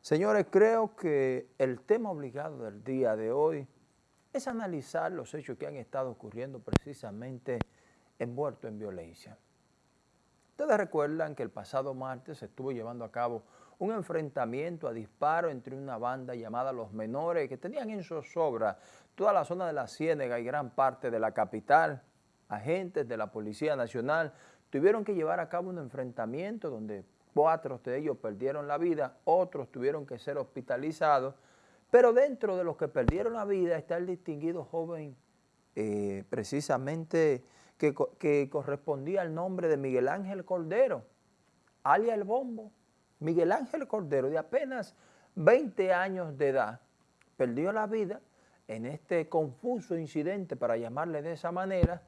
Señores, creo que el tema obligado del día de hoy es analizar los hechos que han estado ocurriendo precisamente envueltos en violencia. Ustedes recuerdan que el pasado martes se estuvo llevando a cabo un enfrentamiento a disparo entre una banda llamada Los Menores que tenían en zozobra toda la zona de la Ciénega y gran parte de la capital. Agentes de la Policía Nacional tuvieron que llevar a cabo un enfrentamiento donde cuatro de ellos perdieron la vida, otros tuvieron que ser hospitalizados, pero dentro de los que perdieron la vida está el distinguido joven eh, precisamente que, que, correspondía al nombre de Miguel Ángel Cordero, alias El Bombo. Miguel Ángel Cordero, de apenas 20 años de edad, perdió la vida en este confuso incidente, para llamarle de esa manera,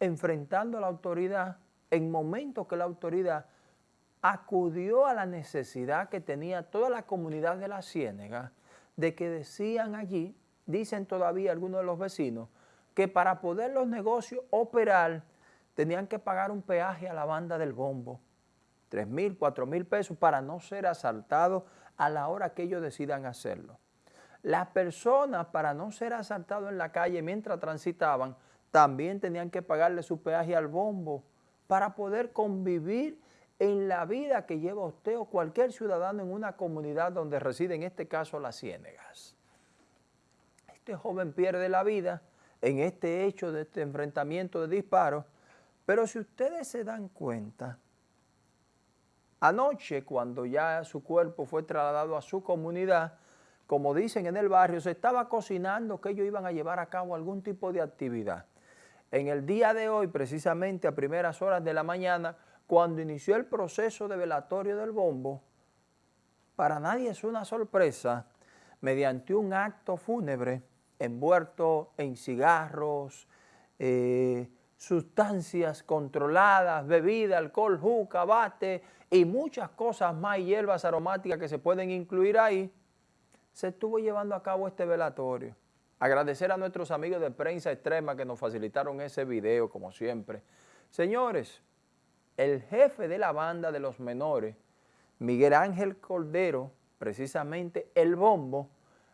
enfrentando a la autoridad en momentos que la autoridad acudió a la necesidad que tenía toda la comunidad de la Ciénega de que decían allí, dicen todavía algunos de los vecinos, que para poder los negocios operar tenían que pagar un peaje a la banda del bombo, 3 mil, 4 mil pesos para no ser asaltados a la hora que ellos decidan hacerlo. Las personas para no ser asaltados en la calle mientras transitaban también tenían que pagarle su peaje al bombo para poder convivir en la vida que lleva usted o cualquier ciudadano en una comunidad donde reside, en este caso las Ciénegas. Este joven pierde la vida en este hecho de este enfrentamiento de disparos, pero si ustedes se dan cuenta, anoche cuando ya su cuerpo fue trasladado a su comunidad, como dicen en el barrio, se estaba cocinando que ellos iban a llevar a cabo algún tipo de actividad. En el día de hoy, precisamente a primeras horas de la mañana, cuando inició el proceso de velatorio del bombo, para nadie es una sorpresa, mediante un acto fúnebre envuelto en cigarros, eh, sustancias controladas, bebida, alcohol, juca, bate y muchas cosas más hierbas aromáticas que se pueden incluir ahí, se estuvo llevando a cabo este velatorio. Agradecer a nuestros amigos de Prensa Extrema que nos facilitaron ese video, como siempre. Señores, el jefe de la banda de los menores, Miguel Ángel Cordero, precisamente el bombo,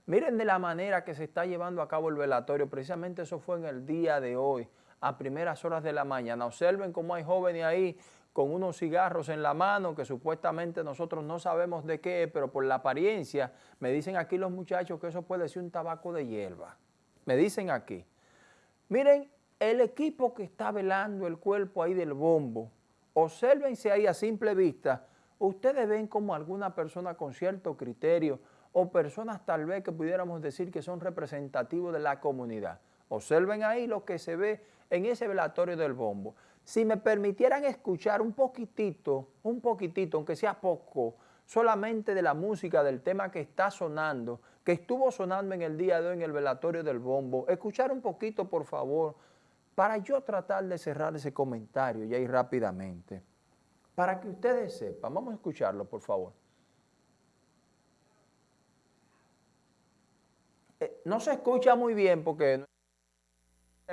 miren de la manera que se está llevando a cabo el velatorio, precisamente eso fue en el día de hoy, a primeras horas de la mañana. Observen cómo hay jóvenes ahí con unos cigarros en la mano que supuestamente nosotros no sabemos de qué pero por la apariencia me dicen aquí los muchachos que eso puede ser un tabaco de hierba. Me dicen aquí. Miren, el equipo que está velando el cuerpo ahí del bombo, Obsérvense ahí a simple vista, ustedes ven como alguna persona con cierto criterio o personas tal vez que pudiéramos decir que son representativos de la comunidad. Observen ahí lo que se ve en ese velatorio del bombo. Si me permitieran escuchar un poquitito, un poquitito, aunque sea poco, solamente de la música del tema que está sonando, que estuvo sonando en el día de hoy en el velatorio del bombo, escuchar un poquito, por favor, para yo tratar de cerrar ese comentario y ahí rápidamente, para que ustedes sepan, vamos a escucharlo por favor. Eh, no se escucha muy bien porque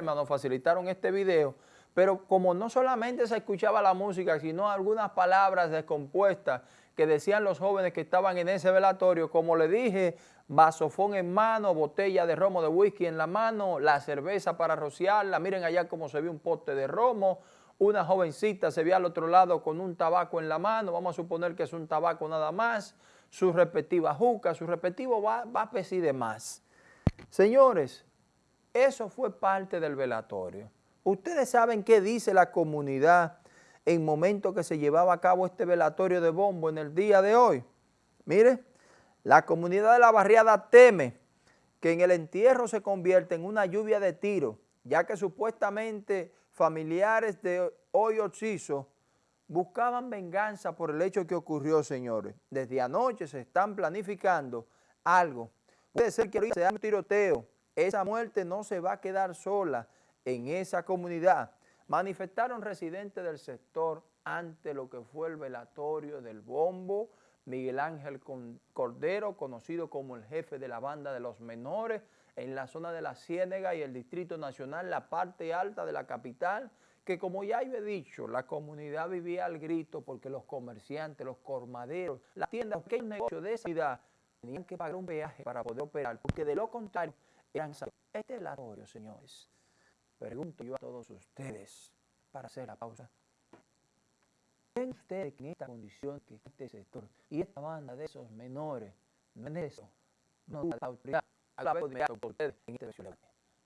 nos facilitaron este video, pero como no solamente se escuchaba la música, sino algunas palabras descompuestas que decían los jóvenes que estaban en ese velatorio, como le dije, vasofón en mano, botella de romo de whisky en la mano, la cerveza para rociarla, miren allá cómo se ve un pote de romo, una jovencita se ve al otro lado con un tabaco en la mano, vamos a suponer que es un tabaco nada más, su respectiva juca, su respectivo va, va y demás. Señores, eso fue parte del velatorio. Ustedes saben qué dice la comunidad en momento que se llevaba a cabo este velatorio de bombo en el día de hoy. Mire, la comunidad de la barriada teme que en el entierro se convierta en una lluvia de tiros, ya que supuestamente familiares de Hoy Oxiso buscaban venganza por el hecho que ocurrió, señores. Desde anoche se están planificando algo. Puede ser que sea un tiroteo. Esa muerte no se va a quedar sola en esa comunidad. Manifestaron residentes del sector ante lo que fue el velatorio del bombo, Miguel Ángel Cordero, conocido como el jefe de la banda de los menores, en la zona de la Ciénega y el Distrito Nacional, la parte alta de la capital, que como ya he dicho, la comunidad vivía al grito porque los comerciantes, los cormaderos, las tiendas, que negocio de esa ciudad tenían que pagar un peaje para poder operar, porque de lo contrario eran Este es el atorio, señores. Pregunto yo a todos ustedes, para hacer la pausa. ¿Ven ustedes que en esta condición, que este sector y esta banda de esos menores, no es eso, no la autoridad a la de ustedes en este